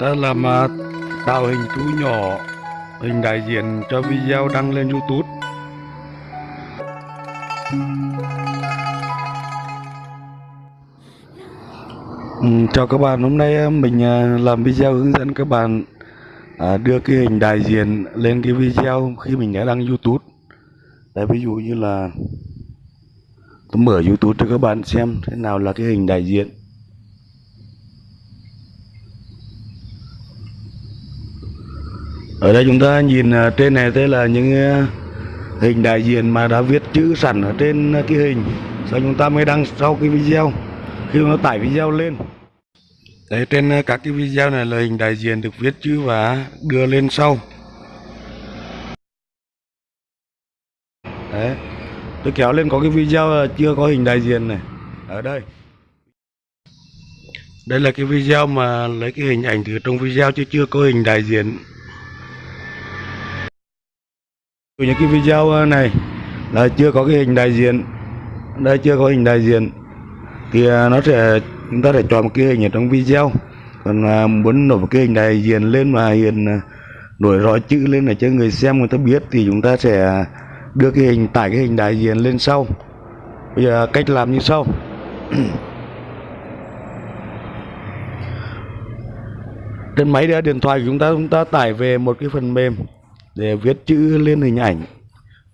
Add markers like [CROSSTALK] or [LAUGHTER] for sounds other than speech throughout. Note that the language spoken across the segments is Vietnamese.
Ta làm à, tạo hình thú nhỏ hình đại diện cho video đăng lên YouTube. Ừ, chào các bạn hôm nay ờ, mình ờ, làm video hướng dẫn các bạn à, đưa cái hình đại diện lên cái video khi mình đã đăng YouTube. Đấy, ví dụ như là tôi mở YouTube cho các bạn xem thế nào là cái hình đại diện. Ở đây chúng ta nhìn à, trên này thế là những à, hình đại diện mà đã viết chữ sẵn ở trên à, cái hình. Sau chúng ta mới đăng sau cái video, khi nó tải video lên. Đấy, trên các cái video này là hình đại diện được viết chữ và đưa lên sau. Đấy tôi kéo lên có cái video là chưa có hình đại diện này. Ở đây. Đây là cái video mà lấy cái hình ảnh từ trong video chứ chưa có hình đại diện. Từ những cái video này là chưa có cái hình đại diện. Đây chưa có hình đại diện. Thì à, nó sẽ chúng ta sẽ chọn một cái hình ở trong video. Còn à, muốn nổi một cái hình đại diện lên mà hiện nổi rõ chữ lên để cho người xem người ta biết thì chúng ta sẽ đưa cái hình tải cái hình đại diện lên sau. Bây giờ cách làm như sau. [CLEARS THROAT] Trên máy điện thoại của chúng ta chúng ta tải về một cái phần mềm để viết chữ lên hình ảnh.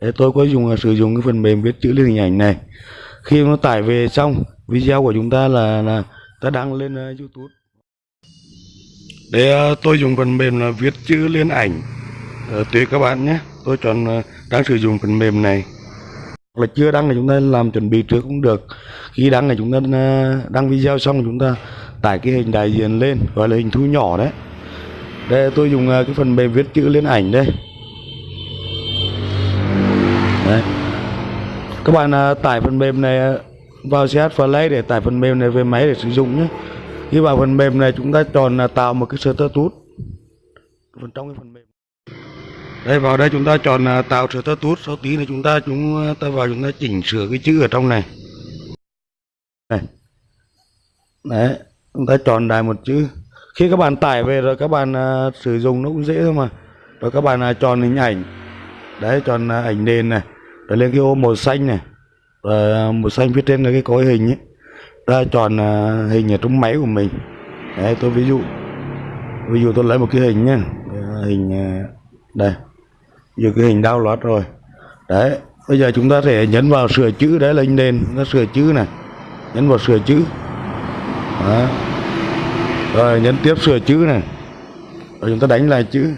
Để tôi có dùng sử dụng cái phần mềm viết chữ lên hình ảnh này. Khi nó tải về xong video của chúng ta là là ta đăng lên uh, YouTube. Để uh, tôi dùng phần mềm là viết chữ lên ảnh. Uh, tùy các bạn nhé. Tôi chọn uh, đang sử dụng phần mềm này. Hoặc là chưa đăng thì chúng ta làm chuẩn bị trước cũng được. Khi đăng thì chúng ta à, đăng video xong chúng ta tải cái hình đại diện lên, gọi là hình thu nhỏ đấy. Đây, tôi dùng à, cái phần mềm viết chữ lên ảnh đây. Đấy. Các bạn à, tải phần mềm này vào CH Play để tải phần mềm này về máy để sử dụng nhé. Khi vào phần mềm này, chúng ta chọn là tạo một cái status phần trong cái phần mềm đây vào đây chúng ta chọn à, tạo sửa tơ tút. Sau tí này chúng ta chúng à, ta vào chúng ta chỉnh sửa cái chữ ở trong này. Này đấy chúng ta chọn đài một chữ. Khi các bạn tải về rồi các bạn à, sử dụng nó cũng dễ thôi mà. Rồi các bạn à, chọn hình ảnh. Đấy chọn à, ảnh nền này. Rồi lên cái ô màu xanh này. Rồi à, màu xanh phía trên là cái cối hình ấy. Ta chọn à, hình ở trong máy của mình. Đấy tôi ví dụ. Ví dụ tôi lấy một cái hình nhá. Hình à, đây giờ cái hình đau loạt rồi. Đấy bây giờ chúng ta sẽ nhấn vào sửa chữ đấy lên nền nó sửa chữ này. Nhấn vào sửa chữ. Đó. rồi nhấn tiếp sửa chữ này. Rồi chúng ta đánh lại chữ.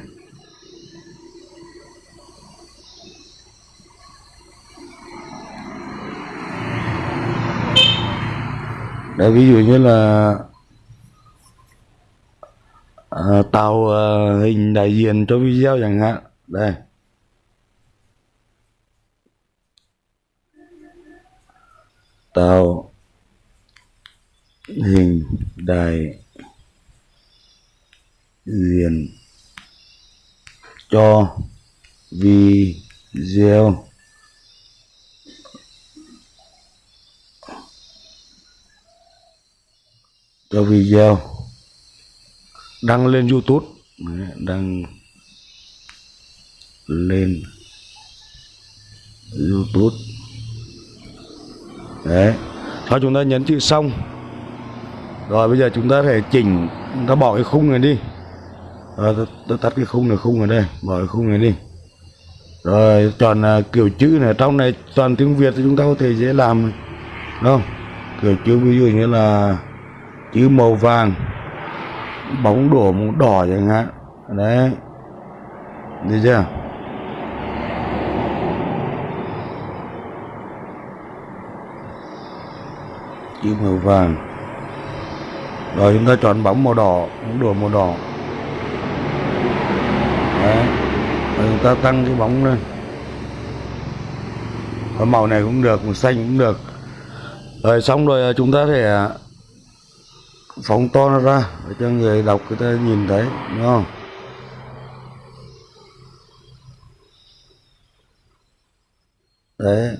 Đấy, ví dụ như là à, tạo à, hình đại diện cho video chẳng hạn. Đây. Tạo hình đại diện cho video. Cho video. Đăng lên YouTube. Đăng lên YouTube đấy. Sau chúng ta nhấn chữ xong. Rồi bây giờ chúng ta phải chỉnh chúng ta bỏ cái khung này đi. Rồi tôi tắt cái khung này khung ở đây bỏ cái khung này đi. Rồi chọn uh, kiểu chữ này trong này toàn tiếng Việt thì chúng ta có thể dễ làm. Đúng không? Kiểu chữ ví dụ như là chữ màu vàng bóng đổ màu đỏ chẳng hạn. Đấy. Được chưa chữ màu vàng. Rồi chúng ta chọn bóng màu đỏ, bóng đùa màu đỏ. Đấy. Rồi chúng ta tăng cái bóng lên. Có màu này cũng được, màu xanh cũng được. Rồi xong rồi ờ, chúng ta thể ờ, phóng to nó ra để cho người đọc, người ta nhìn thấy, đúng không? Đấy.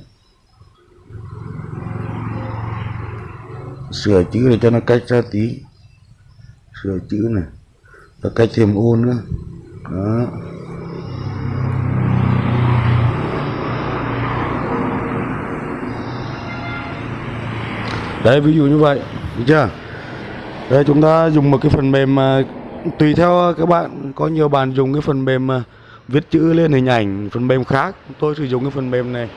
Sửa chữ để cho nó cách ra tí. Sửa chữ này và cách thêm ô nữa. Đó. Đấy ví dụ như vậy. Được chưa? Đây chúng ta dùng một cái phần mềm mà tùy theo các bạn. Có nhiều bạn dùng cái phần mềm mà viết chữ lên hình ảnh phần mềm khác. Tôi sử dụng cái phần mềm này.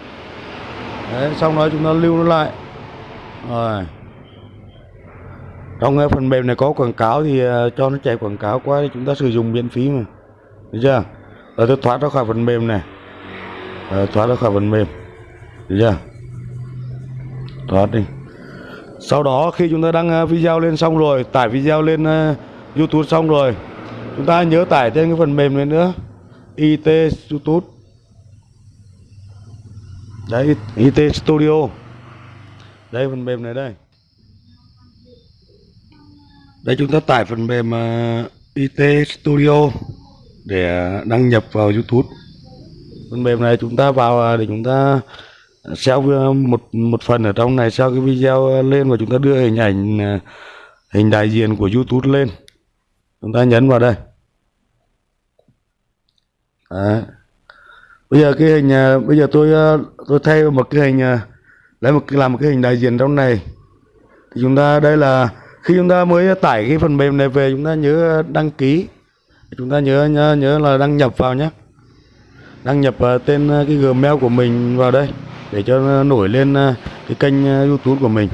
Đấy xong đó chúng ta lưu nó lại. Rồi trong cái phần mềm này có quảng cáo thì ờ, cho nó chạy quảng cáo qua thì chúng ta sử dụng miễn phí mà. Được chưa? Rồi tôi thoát ra khỏi phần mềm này. Rồi, thoát ra khỏi phần mềm. Được chưa? Thoát đi. Sau đó khi chúng ta đăng video lên xong rồi tải video lên YouTube xong rồi chúng ta nhớ tải thêm cái phần mềm này nữa. IT YouTube đấy IT Studio. Đây phần mềm này đây đây chúng ta tải phần mềm à, IT Studio để à, đăng nhập vào YouTube. Phần mềm này chúng ta vào à, để chúng ta xeo một một phần ở trong này xeo cái video lên và chúng ta đưa hình ảnh hình đại diện của YouTube lên. Chúng ta nhấn vào đây. Đấy. bây giờ cái hình bây giờ tôi tôi thay một cái hình lấy một làm một cái hình đại diện trong này. Thì chúng ta, đây là khi chúng ta mới tải cái phần mềm này về chúng ta nhớ đăng ký. Chúng ta nhớ nhớ, nhớ là đăng nhập vào nhé. Đăng nhập ờ, tên ờ, cái gmail của mình vào đây để cho nổi lên ờ, cái kênh youtube của mình.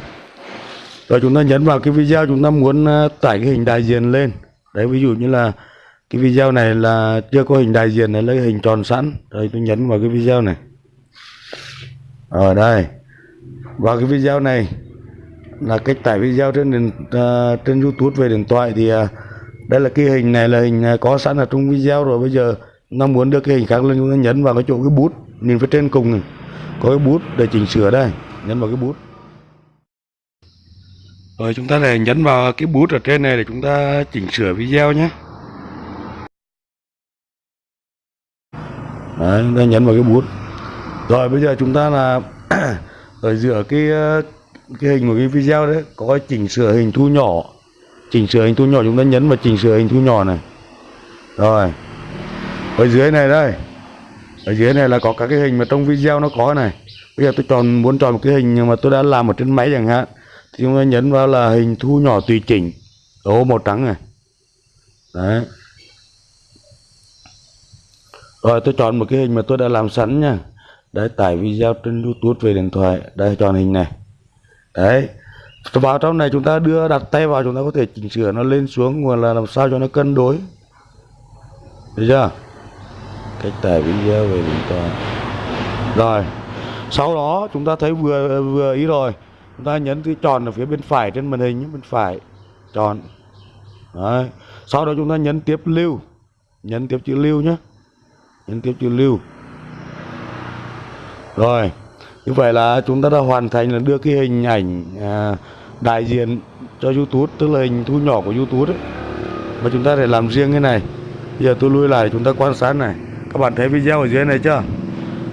Rồi chúng ta nhấn vào cái video chúng ta muốn tải cái hình đại diện lên. Đấy ví dụ như là cái video này là chưa có hình đại diện này lấy hình tròn sẵn. Rồi tôi nhấn vào cái video này. Ở đây. Vào cái video này là cách tải video trên điện, uh, trên YouTube về điện thoại thì uh, đây là cái hình này là hình uh, có sẵn ở trong video rồi. Bây giờ nó muốn đưa cái hình khác lên chúng ta nhấn vào cái chỗ cái bút nhìn phía trên cùng này. Có cái bút để chỉnh sửa đây nhấn vào cái bút. Rồi chúng ta lại nhấn vào cái bút ở trên này để chúng ta chỉnh sửa video nhé. Đấy, chúng ta nhấn vào cái bút. Rồi bây giờ chúng ta là [CLEARS THROAT] ở giữa cái cái hình của cái video đấy, có chỉnh sửa hình thu nhỏ. Chỉnh sửa hình thu nhỏ, chúng ta nhấn vào chỉnh sửa hình thu nhỏ này. Rồi. Ở dưới này đây. Ở dưới này là có các cái hình mà trong video nó có này. Bây giờ tôi chọn, muốn chọn một cái hình mà tôi đã làm ở trên máy chẳng hạn, thì chúng ta nhấn vào là hình thu nhỏ tùy chỉnh. Ô màu trắng này. Đấy. Rồi, tôi chọn một cái hình mà tôi đã làm sẵn nha. Đấy, tải video trên youtube về điện thoại. Đây, chọn hình này đấy. Vào trong này chúng ta đưa đặt tay vào chúng ta có thể chỉnh sửa nó lên xuống hoặc là làm sao cho nó cân đối. Được chưa? Cách tải video về chúng ta rồi. Sau đó chúng ta thấy vừa vừa ý rồi. Chúng ta nhấn cái tròn ở phía bên phải trên màn hình bên phải. Tròn. Đấy. sau đó chúng ta nhấn tiếp lưu. Nhấn tiếp chữ lưu nhé. Nhấn tiếp chữ lưu. Rồi như vậy là chúng ta đã hoàn thành là đưa cái hình ảnh à, đại diện cho YouTube tức là hình thu nhỏ của YouTube đấy. Và chúng ta để làm riêng cái này. Bây giờ tôi lui lại chúng ta quan sát này. Các bạn thấy video ở dưới này chưa?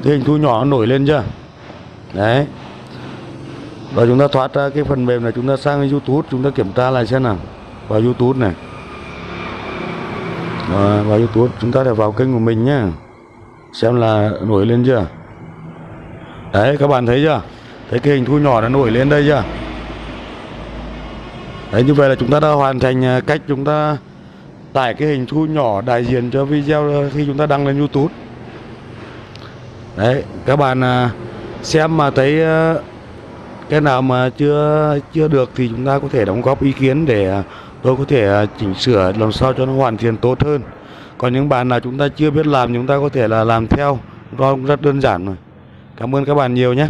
Cái hình thu nhỏ nó nổi lên chưa? Đấy. Và chúng ta thoát ra cái phần mềm này chúng ta sang YouTube chúng ta kiểm tra lại xem nào. Vào YouTube này. À, vào YouTube chúng ta để vào kênh của mình nhé xem là nổi lên chưa? Đấy, các bạn thấy chưa? Thấy cái hình thu nhỏ nó nổi lên đây chưa? Đấy, như vậy là chúng ta đã hoàn thành à, cách chúng ta tải cái hình thu nhỏ đại diện cho video khi chúng ta đăng lên YouTube. Đấy, các bạn à, xem mà thấy à, cái nào mà chưa chưa được thì chúng ta có thể đóng góp ý kiến để tôi có thể chỉnh sửa làm sao cho nó hoàn thiện tốt hơn. Còn những bạn nào chúng ta chưa biết làm chúng ta có thể là làm theo. Do rất đơn giản rồi Cảm ơn các bạn nhiều nhé